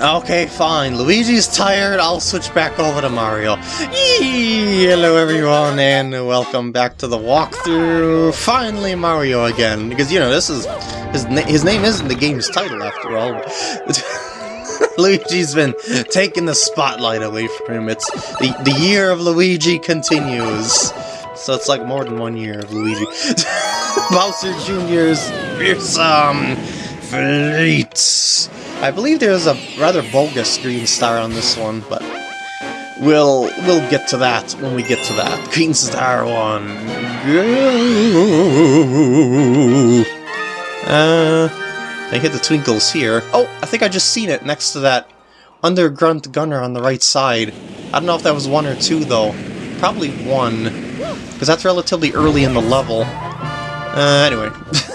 Okay, fine. Luigi's tired. I'll switch back over to Mario. Yee! Hello, everyone, and welcome back to the walkthrough. Finally, Mario again, because you know this is his na his name isn't the game's title after all. Luigi's been taking the spotlight away from him. It's the the year of Luigi continues. So it's like more than one year of Luigi. Bowser Jr.'s fearsome fleets. I believe there's a rather bogus green star on this one, but we'll we'll get to that when we get to that. Green star one. Uh, I hit the twinkles here. Oh, I think I just seen it next to that underground gunner on the right side. I don't know if that was one or two though. Probably one, because that's relatively early in the level. Uh, anyway.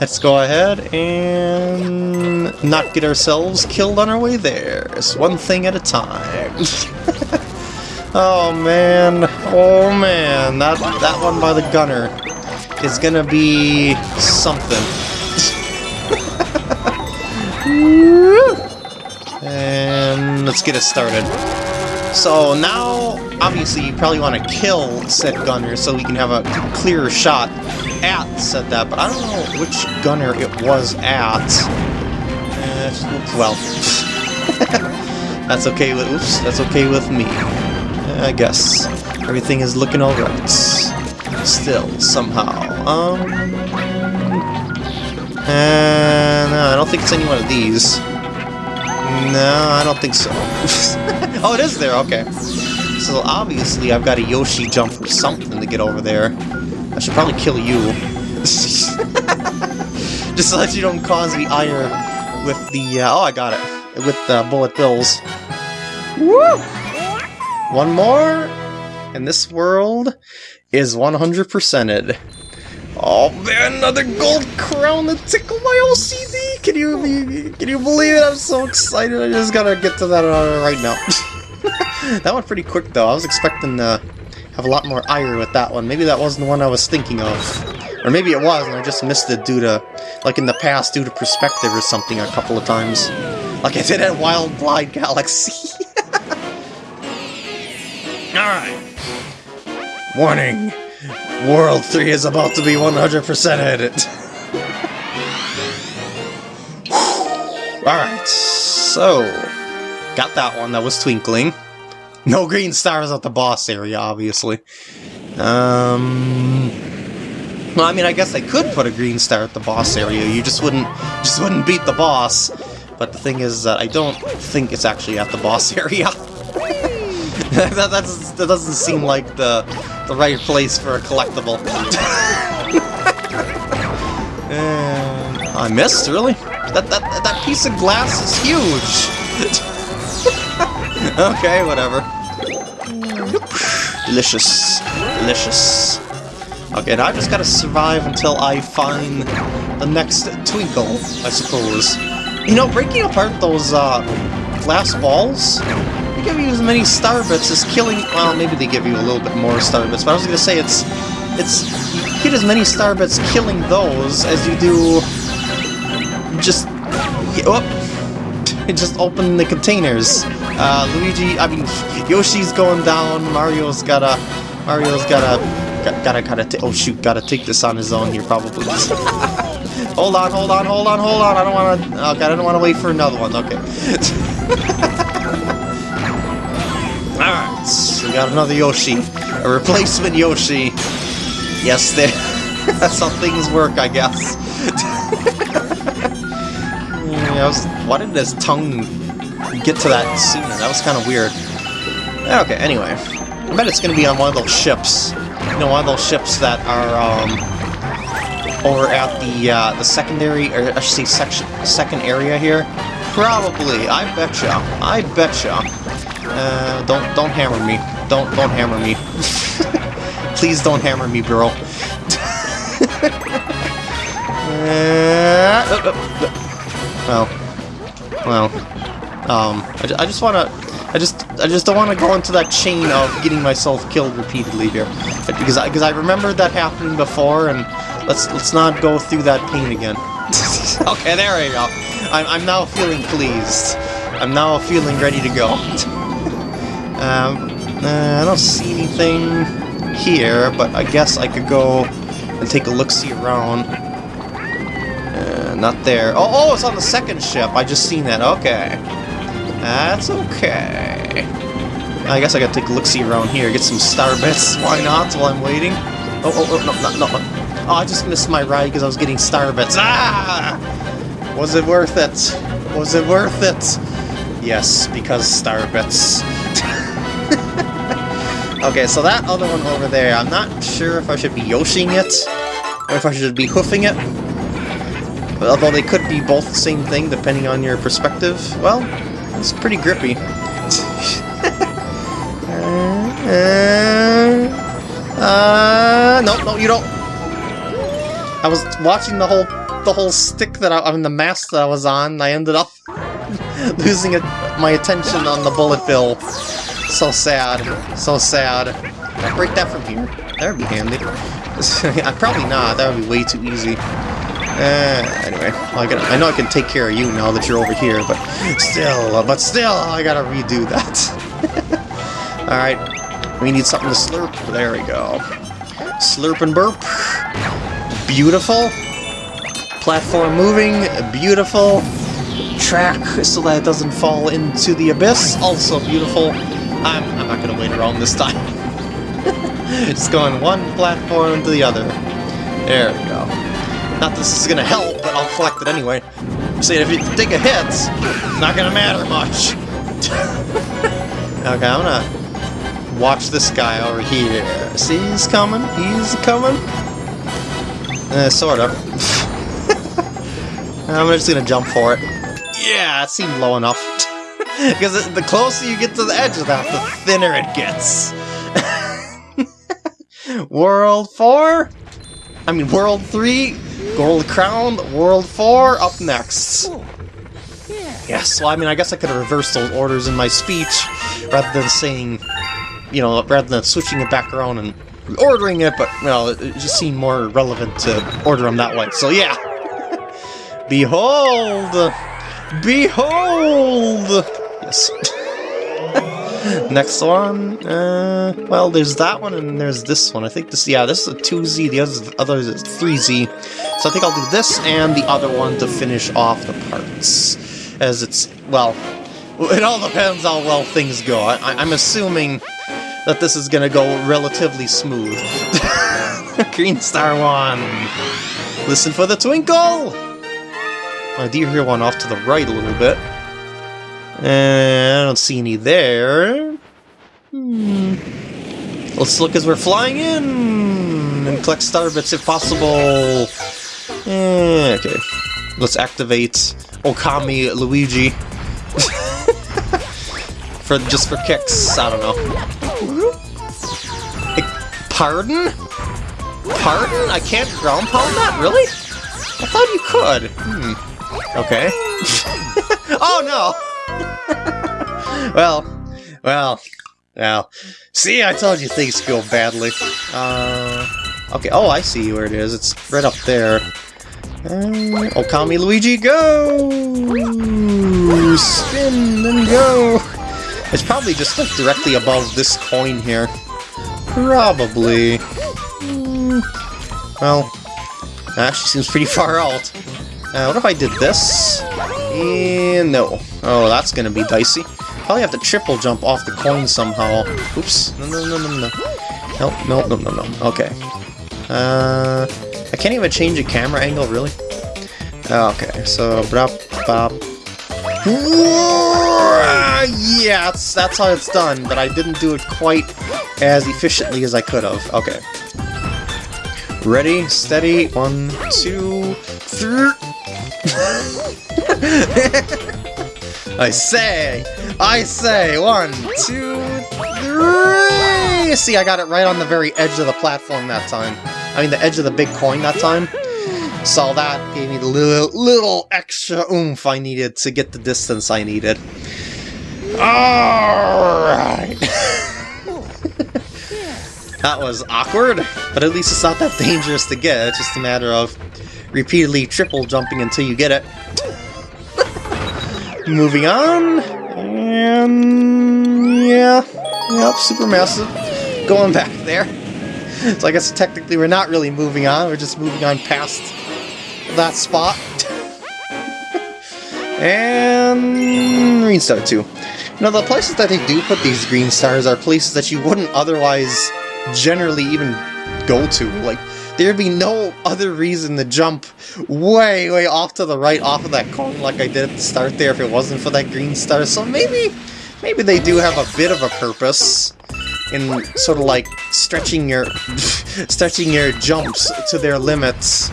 Let's go ahead and not get ourselves killed on our way there. It's one thing at a time. oh man, oh man, that that one by the gunner is gonna be something. and let's get it started. So now, obviously, you probably want to kill said gunner so we can have a clearer shot at said that, but I don't know which gunner it was at. Uh, well, that's okay with oops, that's okay with me. I guess everything is looking alright. Still, somehow. Um, uh, no, I don't think it's any one of these. No, I don't think so. oh, it is there, okay. So obviously I've got a Yoshi jump or something to get over there. I should probably kill you. Just so that you don't cause me ire with the, uh, oh I got it, with the bullet bills. Woo! One more, and this world is 100%ed. Oh man, another gold crown to tickle my OCD! Can you can you believe it? I'm so excited. I just gotta get to that uh, right now. that went pretty quick though. I was expecting to have a lot more ire with that one. Maybe that wasn't the one I was thinking of. Or maybe it was and I just missed it due to, like in the past, due to perspective or something a couple of times. Like I did at Wild Glide Galaxy. Alright. Warning! World 3 is about to be 100% edit. Alright, so... Got that one, that was Twinkling. No green stars at the boss area, obviously. Um... Well, I mean, I guess I could put a green star at the boss area, you just wouldn't, just wouldn't beat the boss. But the thing is that I don't think it's actually at the boss area. that, that doesn't seem like the, the right place for a collectible. and I missed, really? That, that, that piece of glass is huge! okay, whatever. Delicious. Delicious. Okay, now I just gotta survive until I find the next twinkle, I suppose. You know, breaking apart those, uh, glass balls, they give you as many star bits as killing... Well, maybe they give you a little bit more star bits, but I was gonna say it's... It's... You get as many star bits killing those as you do... Just... Oh, just open the containers. Uh, Luigi, I mean, Yoshi's going down, Mario's gotta... Mario's gotta... Gotta, gotta, oh shoot, gotta take this on his own here, probably. hold on, hold on, hold on, hold on, I don't wanna... Okay, I don't wanna wait for another one, okay. Alright, we got another Yoshi. A replacement Yoshi. Yes, there. That's how things work, I guess. I was, why did his tongue get to that sooner? That was kind of weird. Okay, anyway. I bet it's going to be on one of those ships. You know, one of those ships that are, um, over at the, uh, the secondary, or I should say section, second area here. Probably. I betcha. I betcha. Uh, don't, don't hammer me. Don't, don't hammer me. Please don't hammer me, bro. uh, oh, oh, oh. Well, well, um, I, I just want to, I just, I just don't want to go into that chain of getting myself killed repeatedly here, because I, because I remember that happening before, and let's let's not go through that pain again. okay, there we go. I'm, I'm now feeling pleased. I'm now feeling ready to go. um, uh, I don't see anything here, but I guess I could go and take a look-see around. Uh, not there. Oh, oh, it's on the second ship. I just seen that. Okay. That's okay. I guess I gotta take a look-see around here, get some star bits. Why not, while I'm waiting? Oh, oh, oh, no, no, no. Oh, I just missed my ride because I was getting star bits. Ah! Was it worth it? Was it worth it? Yes, because star bits. okay, so that other one over there, I'm not sure if I should be Yoshing it, or if I should be hoofing it. Although they could be both the same thing, depending on your perspective. Well, it's pretty grippy. uh, uh, no, no, you don't. I was watching the whole the whole stick that I, I mean the mask that I was on. I ended up losing it, my attention on the bullet bill. So sad, so sad. Can I break that from here? That would be handy. I probably not. That would be way too easy. Uh, anyway, I, gotta, I know I can take care of you now that you're over here, but still, but still, I gotta redo that. Alright, we need something to slurp. There we go. Slurp and burp. Beautiful. Platform moving. Beautiful. Track so that it doesn't fall into the abyss. Also beautiful. I'm, I'm not gonna wait around this time. Just going one platform to the other. There we go. Not this is gonna help, but I'll collect it anyway. See, if you take a hit, not gonna matter much. okay, I'm gonna watch this guy over here. See, he's coming. He's coming. Uh, sort of. I'm just gonna jump for it. Yeah, it seemed low enough. because the closer you get to the edge of that, the thinner it gets. World 4? I mean, World 3? Gold Crown, World 4, up next. Yes, well, I mean, I guess I could have reversed those orders in my speech, rather than saying, you know, rather than switching it back around and ordering it, but, well, it just seemed more relevant to order them that way. So, yeah. Behold! Behold! Yes. Next one, uh, well, there's that one and there's this one. I think this, yeah, this is a 2Z, the other, other is 3Z. So I think I'll do this and the other one to finish off the parts. As it's, well, it all depends how well things go. I, I'm assuming that this is gonna go relatively smooth. Green Star 1! Listen for the twinkle! I do hear one off to the right a little bit. Uh, I don't see any there. Hmm. Let's look as we're flying in and collect star bits if possible. Eh, okay. Let's activate Okami Luigi. for just for kicks. I don't know. Pardon? Pardon? I can't ground pound that? Really? I thought you could. Hmm. Okay. oh no! well, well, well. See, I told you things go badly. Uh, okay, oh, I see where it is. It's right up there. Uh, Okami Luigi, go! Spin and go! It's probably just like directly above this coin here. Probably. Mm, well, actually seems pretty far out. Uh, what if I did this? And no. Oh, that's gonna be dicey. Probably have to triple jump off the coin somehow. Oops. No, no, no, no, no. Nope, no, no, no, no. Okay. Uh, I can't even change the camera angle, really? Okay, so... Brop, bop. Yeah, that's, that's how it's done, but I didn't do it quite as efficiently as I could have. Okay. Ready, steady, one, two, three. I say, I say, one, two, three! See, I got it right on the very edge of the platform that time. I mean, the edge of the big coin that time. So that gave me the little, little extra oomph I needed to get the distance I needed. Alright! that was awkward, but at least it's not that dangerous to get. It's just a matter of repeatedly triple jumping until you get it. Moving on, and yeah, yep, super massive. Going back there. So I guess technically we're not really moving on, we're just moving on past that spot. and Green Star 2. Now the places that they do put these green stars are places that you wouldn't otherwise generally even go to. Like, there'd be no other reason to jump way, way off to the right off of that cone like I did at the start there if it wasn't for that green star. So maybe, maybe they do have a bit of a purpose in sort of like stretching your, stretching your jumps to their limits.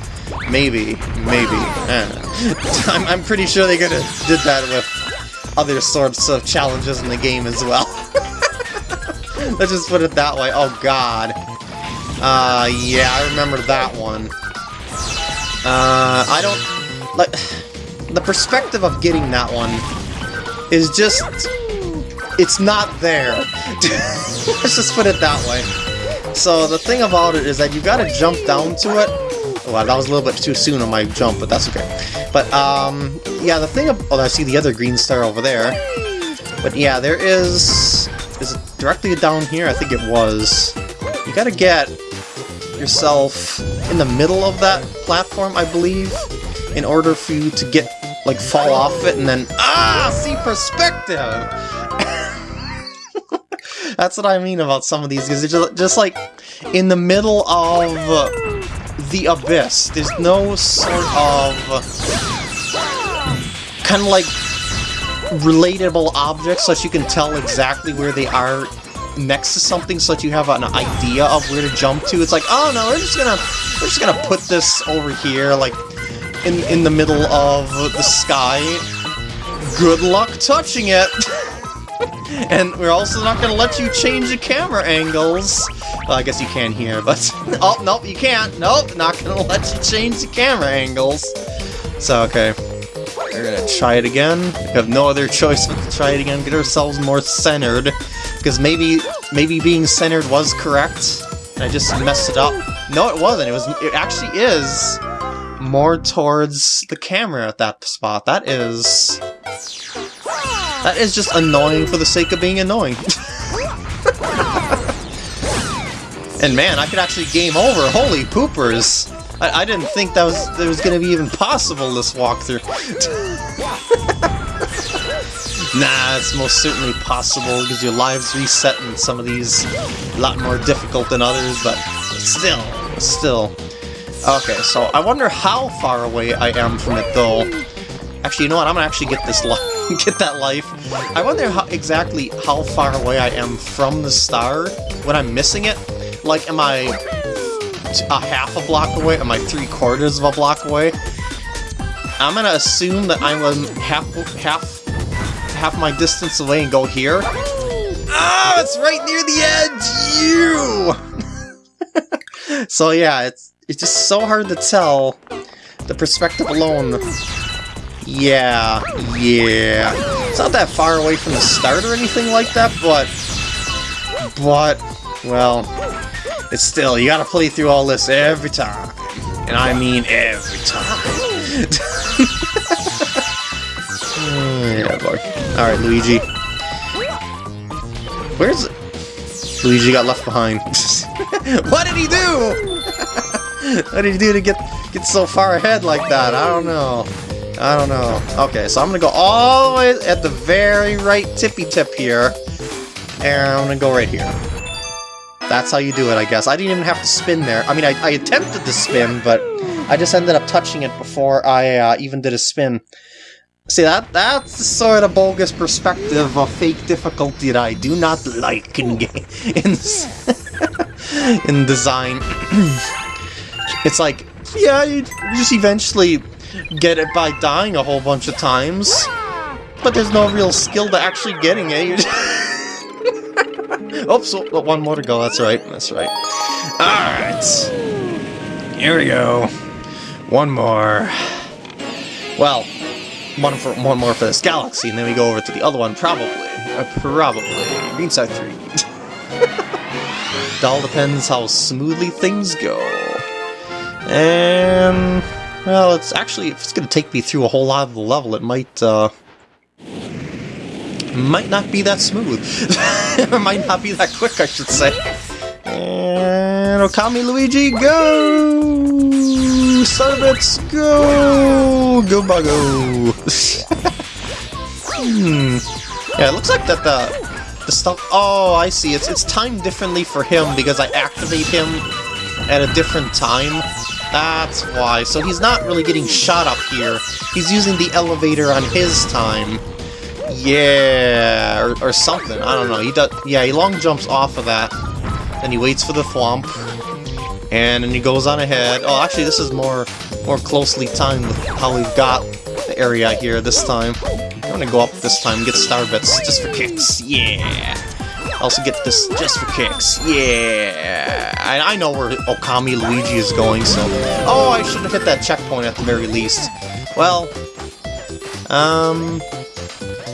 Maybe, maybe. Eh. I'm, I'm pretty sure they could have did that with other sorts of challenges in the game as well. Let's just put it that way. Oh god. Uh, yeah, I remember that one. Uh, I don't... Like, the perspective of getting that one is just... It's not there. Let's just put it that way. So the thing about it is that you gotta jump down to it. Well, that was a little bit too soon on my jump, but that's okay. But, um, yeah, the thing... Oh, I see the other green star over there. But yeah, there is... Is it directly down here? I think it was. You gotta get yourself in the middle of that platform, I believe, in order for you to get, like, fall off it and then, ah, see perspective! That's what I mean about some of these, because they're just, just, like, in the middle of the abyss. There's no sort of kind of like relatable objects so that you can tell exactly where they are next to something so that you have an idea of where to jump to. It's like, oh no, we're just gonna we're just gonna put this over here, like in in the middle of the sky. Good luck touching it. and we're also not gonna let you change the camera angles. Well, I guess you can here, but oh nope, you can't. Nope, not gonna let you change the camera angles. So okay. We're gonna try it again. We have no other choice but to try it again, get ourselves more centered. Because maybe maybe being centered was correct, and I just messed it up. No, it wasn't. It was. It actually is more towards the camera at that spot. That is... That is just annoying for the sake of being annoying. and man, I could actually game over. Holy poopers! I, I didn't think that was that was going to be even possible, this walkthrough. nah, it's most certainly possible, because your lives reset in some of these a lot more difficult than others, but still, still. Okay, so I wonder how far away I am from it, though. Actually, you know what? I'm gonna actually get this get that life. I wonder how exactly how far away I am from the star when I'm missing it. Like, am I a half a block away? Am I three quarters of a block away? I'm gonna assume that I'm half half half my distance away and go here. Ah, it's right near the edge! You! so yeah, it's it's just so hard to tell. The perspective alone. Yeah, yeah. It's not that far away from the start or anything like that, but... But, well, it's still, you gotta play through all this every time. And I mean every time. Alright, Luigi. Where's... Luigi got left behind. what did he do? what did he do to get get so far ahead like that? I don't know. I don't know. Okay, so I'm gonna go all the way at the very right tippy tip here. And I'm gonna go right here. That's how you do it, I guess. I didn't even have to spin there. I mean, I, I attempted to spin, but I just ended up touching it before I uh, even did a spin. See, that that's the sort of bogus perspective of fake difficulty that I do not like in game in, in design. it's like, yeah, you just eventually get it by dying a whole bunch of times, but there's no real skill to actually getting it. Oops, oh, oh, one more to go. That's right. That's right. Alright. Here we go. One more. Well, one for one more for this galaxy, and then we go over to the other one, probably. Uh, probably. Green Star 3. it all depends how smoothly things go. And... Well, it's actually, if it's going to take me through a whole lot of the level, it might, uh... might not be that smooth. it might not be that quick, I should say. And Okami Luigi, go! Starbits, go! Go Buggo! hmm. Yeah, it looks like that the the stuff. Oh, I see. It's it's timed differently for him because I activate him at a different time. That's why. So he's not really getting shot up here. He's using the elevator on his time. Yeah, or, or something. I don't know. He does. Yeah, he long jumps off of that. Then he waits for the thwomp. And then he goes on ahead. Oh, actually, this is more more closely timed with how we've got the area here this time. I'm gonna go up this time get star bits just for kicks. Yeah! Also get this just for kicks. Yeah! I, I know where Okami Luigi is going, so... Oh, I should have hit that checkpoint at the very least. Well... Um...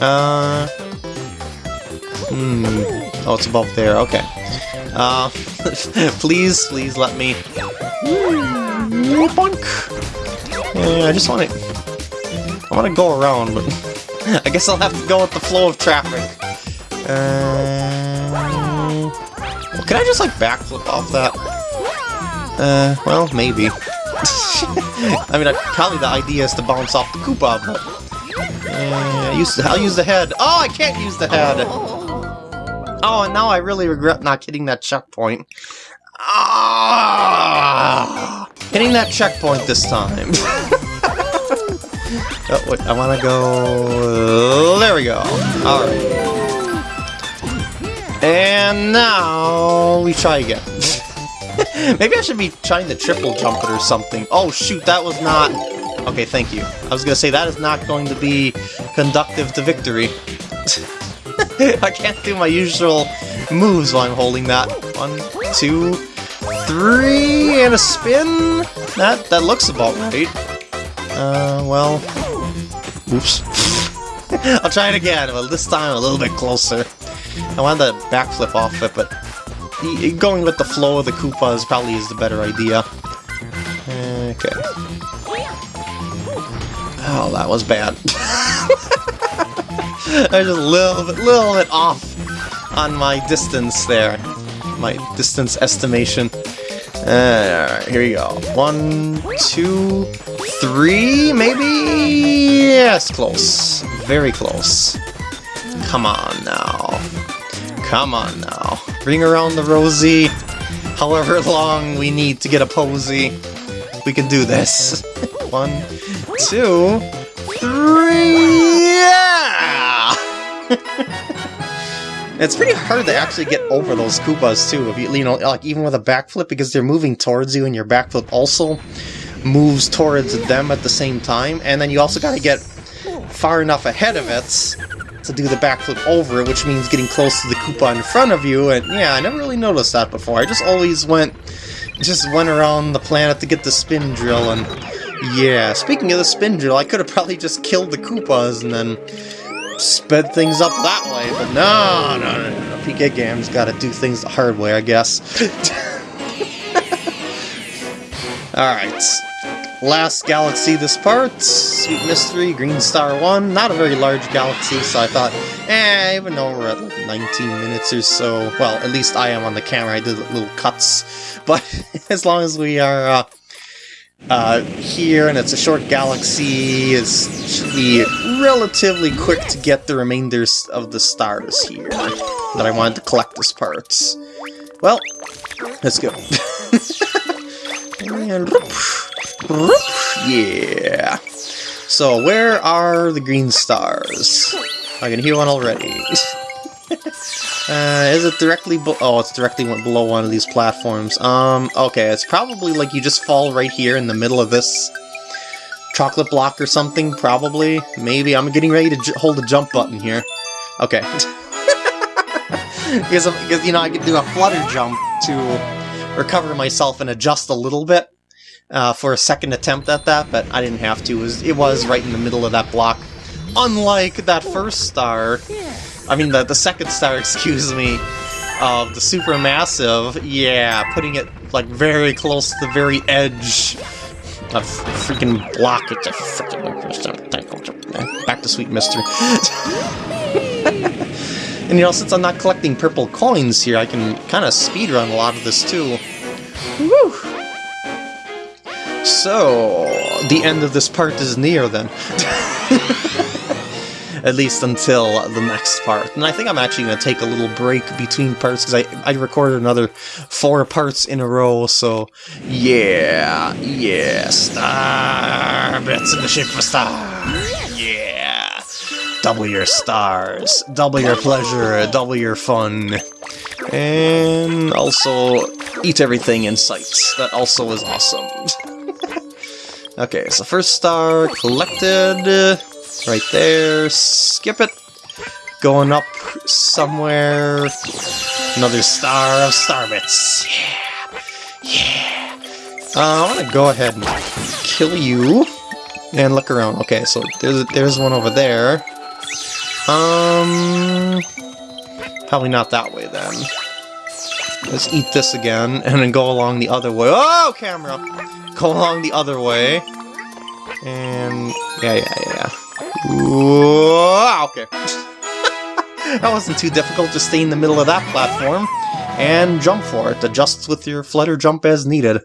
Uh... Hmm... Oh, it's above there. Okay. Uh, please, please let me... Bonk! Yeah, I just want to... I want to go around, but... I guess I'll have to go with the flow of traffic. Uh... Well, can I just, like, backflip off that? Uh, well, maybe. I mean, I, probably the idea is to bounce off the Koopa, but... Uh, use, I'll use the head. Oh, I can't use the head! Oh, and now I really regret not hitting that checkpoint. Ah! Hitting that checkpoint this time. oh, wait, I want to go... There we go. Alright. And now we try again. Maybe I should be trying to triple jump it or something. Oh shoot, that was not... Okay, thank you. I was gonna say, that is not going to be conductive to victory. I can't do my usual moves while I'm holding that. One, two, three, and a spin? That, that looks about right. Uh, well... Oops. I'll try it again, but this time a little bit closer. I wanted to backflip off it, but going with the flow of the Koopas probably is the better idea. Okay. Oh, that was bad. I was just a little bit, little bit off on my distance there. My distance estimation. Alright, here we go. One, two, three, maybe? Yes, close. Very close. Come on now. Come on now. Bring around the rosy. However long we need to get a posy. We can do this. One, two, three, yeah! it's pretty hard to actually get over those Koopas too, if you, you know, like even with a backflip, because they're moving towards you and your backflip also moves towards them at the same time, and then you also gotta get far enough ahead of it to do the backflip over it, which means getting close to the Koopa in front of you, and yeah, I never really noticed that before. I just always went, just went around the planet to get the spin drill, and yeah, speaking of the spin drill, I could have probably just killed the Koopas and then sped things up that way, but no, no, no, no. PK Games gotta do things the hard way, I guess. Alright, last galaxy this part, Sweet Mystery, Green Star 1, not a very large galaxy, so I thought, eh, even though we're at like 19 minutes or so, well, at least I am on the camera, I did little cuts, but as long as we are uh, uh, here, and it's a short galaxy. It should be relatively quick to get the remainders of the stars here that I wanted to collect as parts. Well, let's go. and, yeah. So, where are the green stars? I can hear one already. Uh, is it directly Oh, it's directly below one of these platforms. Um, okay, it's probably like you just fall right here in the middle of this chocolate block or something, probably. Maybe. I'm getting ready to hold the jump button here. Okay. because, because, you know, I could do a flutter jump to recover myself and adjust a little bit uh, for a second attempt at that, but I didn't have to. It was, it was right in the middle of that block. Unlike that first star, I mean, the, the second star, excuse me, of the supermassive, yeah, putting it, like, very close to the very edge of freaking block. It's a freaking... Back to Sweet Mystery. And you know, since I'm not collecting purple coins here, I can kind of speedrun a lot of this too. Woo! So, the end of this part is near then. At least until the next part. And I think I'm actually going to take a little break between parts because I, I recorded another four parts in a row, so yeah, yeah, star bits in the shape of a star. Yeah. Double your stars, double your pleasure, double your fun. And also eat everything in sight. That also is awesome. okay, so first star collected. Right there. Skip it. Going up somewhere. Another star of starbits. Yeah. Yeah. Uh, I want to go ahead and kill you. And look around. Okay, so there's there's one over there. Um, probably not that way then. Let's eat this again, and then go along the other way. Oh, camera! Go along the other way. And, yeah, yeah, yeah, yeah. Whoa, okay. that wasn't too difficult, just stay in the middle of that platform and jump for it. Adjust with your flutter jump as needed.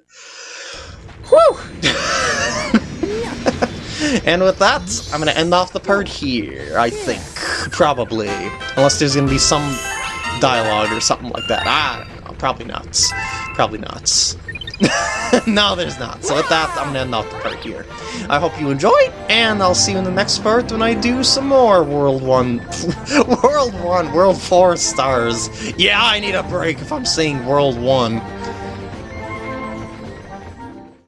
Whew! and with that, I'm going to end off the part here, I think. Probably. Unless there's going to be some dialogue or something like that. I don't know. Probably not. Probably not. no, there's not. So with that, I'm gonna end off the part here. I hope you enjoyed, and I'll see you in the next part when I do some more World 1... World 1, World 4 stars. Yeah, I need a break if I'm saying World 1.